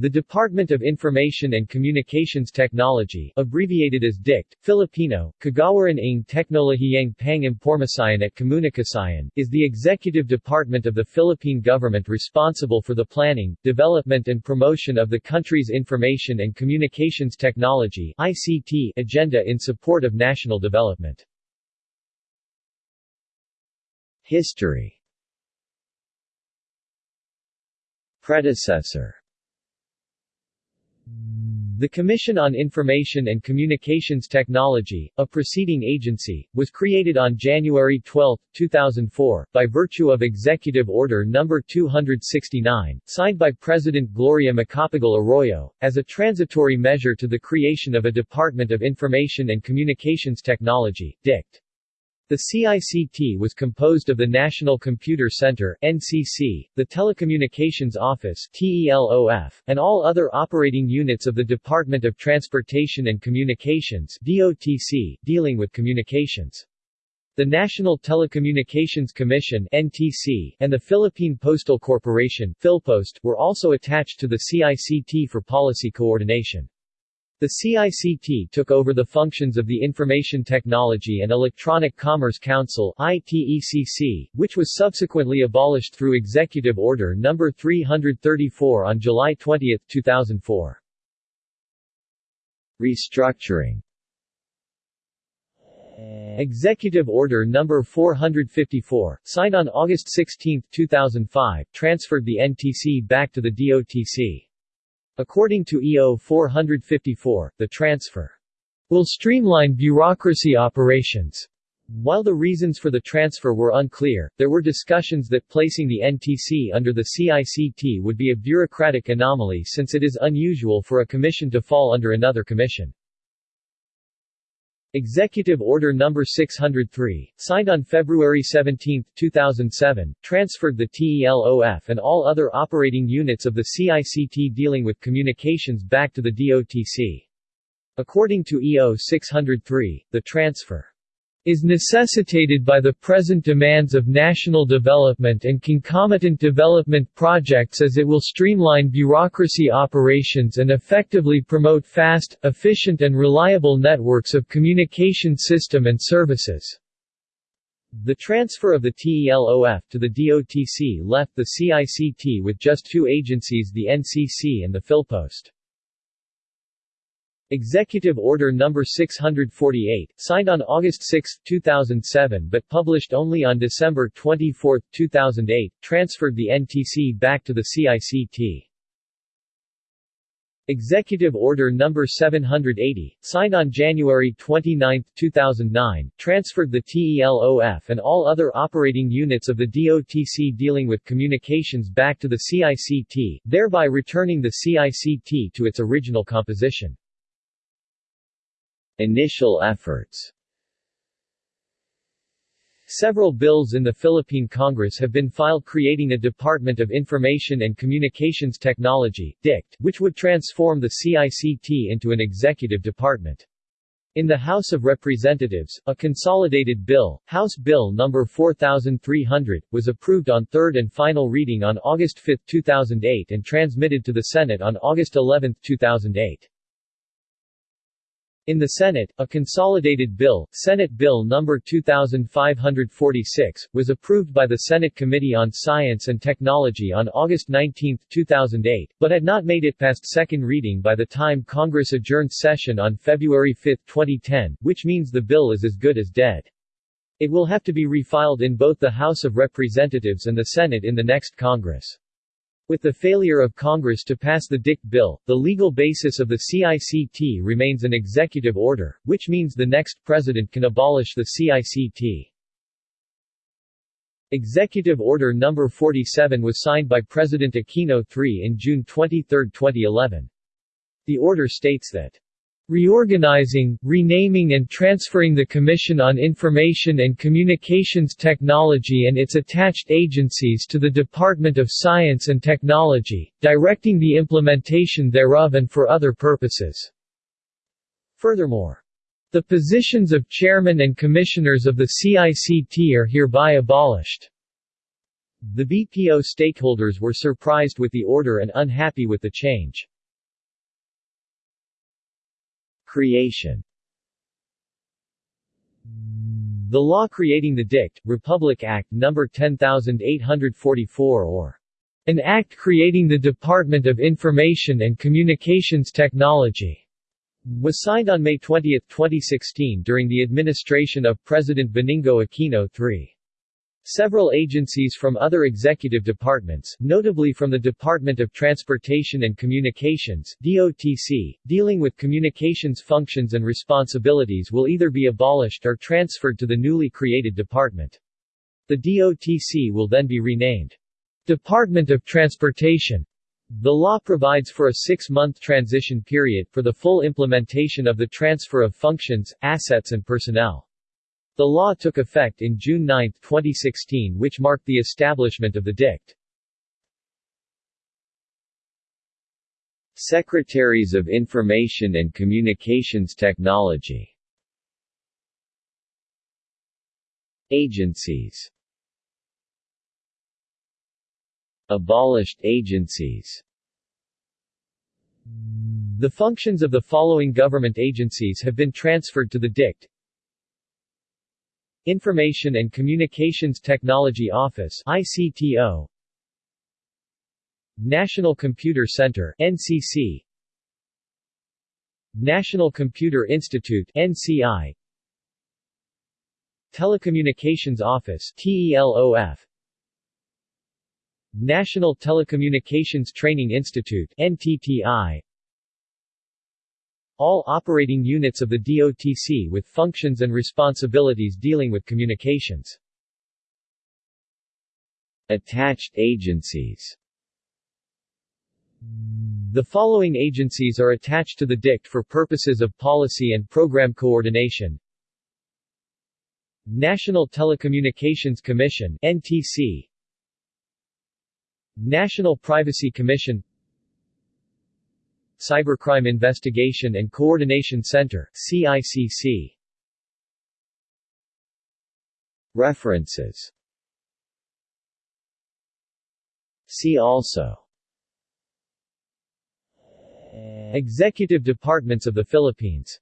The Department of Information and Communications Technology abbreviated as DICT, Filipino, Kagawaran ng Teknolohiyang Pang-Impormasyon at Komunikasyon, is the executive department of the Philippine government responsible for the planning, development and promotion of the country's information and communications technology ICT agenda in support of national development. History Predecessor the Commission on Information and Communications Technology, a preceding agency, was created on January 12, 2004, by virtue of Executive Order No. 269, signed by President Gloria Macapagal Arroyo, as a transitory measure to the creation of a Department of Information and Communications Technology, DICT. The CICT was composed of the National Computer Center NCC, the Telecommunications Office TELOF, and all other operating units of the Department of Transportation and Communications DOTC, dealing with communications. The National Telecommunications Commission NTC and the Philippine Postal Corporation Philpost were also attached to the CICT for policy coordination. The CICT took over the functions of the Information Technology and Electronic Commerce Council ITECC, which was subsequently abolished through Executive Order No. 334 on July 20, 2004. Restructuring Executive Order No. 454, signed on August 16, 2005, transferred the NTC back to the DOTC. According to EO 454, the transfer will streamline bureaucracy operations. While the reasons for the transfer were unclear, there were discussions that placing the NTC under the CICT would be a bureaucratic anomaly since it is unusual for a commission to fall under another commission. Executive Order No. 603, signed on February 17, 2007, transferred the TELOF and all other operating units of the CICT dealing with communications back to the DOTC. According to EO 603, the transfer is necessitated by the present demands of national development and concomitant development projects as it will streamline bureaucracy operations and effectively promote fast, efficient and reliable networks of communication system and services. The transfer of the TELOF to the DOTC left the CICT with just two agencies the NCC and the Philpost. Executive Order No. 648, signed on August 6, 2007 but published only on December 24, 2008, transferred the NTC back to the CICT. Executive Order No. 780, signed on January 29, 2009, transferred the TELOF and all other operating units of the DOTC dealing with communications back to the CICT, thereby returning the CICT to its original composition. Initial efforts Several bills in the Philippine Congress have been filed creating a Department of Information and Communications Technology DICT, which would transform the CICT into an executive department. In the House of Representatives, a consolidated bill, House Bill No. 4300, was approved on third and final reading on August 5, 2008 and transmitted to the Senate on August 11, 2008. In the Senate, a consolidated bill, Senate Bill No. 2546, was approved by the Senate Committee on Science and Technology on August 19, 2008, but had not made it past second reading by the time Congress adjourned session on February 5, 2010, which means the bill is as good as dead. It will have to be refiled in both the House of Representatives and the Senate in the next Congress. With the failure of Congress to pass the DICT bill, the legal basis of the CICT remains an executive order, which means the next president can abolish the CICT. Executive Order No. 47 was signed by President Aquino III in June 23, 2011. The order states that Reorganizing, renaming and transferring the Commission on Information and Communications Technology and its attached agencies to the Department of Science and Technology, directing the implementation thereof and for other purposes. Furthermore, the positions of chairman and commissioners of the CICT are hereby abolished. The BPO stakeholders were surprised with the order and unhappy with the change. Creation The law creating the DICT, Republic Act No. 10844 or an act creating the Department of Information and Communications Technology was signed on May 20, 2016 during the administration of President Benigno Aquino III. Several agencies from other executive departments, notably from the Department of Transportation and Communications DOTC, dealing with communications functions and responsibilities will either be abolished or transferred to the newly created department. The DOTC will then be renamed Department of Transportation. The law provides for a six-month transition period for the full implementation of the transfer of functions, assets and personnel. The law took effect in June 9, 2016 which marked the establishment of the DICT. Secretaries of Information and Communications Technology. Agencies. Abolished agencies. The functions of the following government agencies have been transferred to the DICT Information and Communications Technology Office ICTO National Computer Center NCC National Computer Institute NCI Telecommunications Office TELOF National Telecommunications Training Institute NTTI all operating units of the DOTC with functions and responsibilities dealing with communications. Attached agencies. The following agencies are attached to the DICT for purposes of policy and program coordination. National Telecommunications Commission NTC National Privacy Commission Cybercrime Investigation and Coordination Center CICC. References. See also. Executive Departments of the Philippines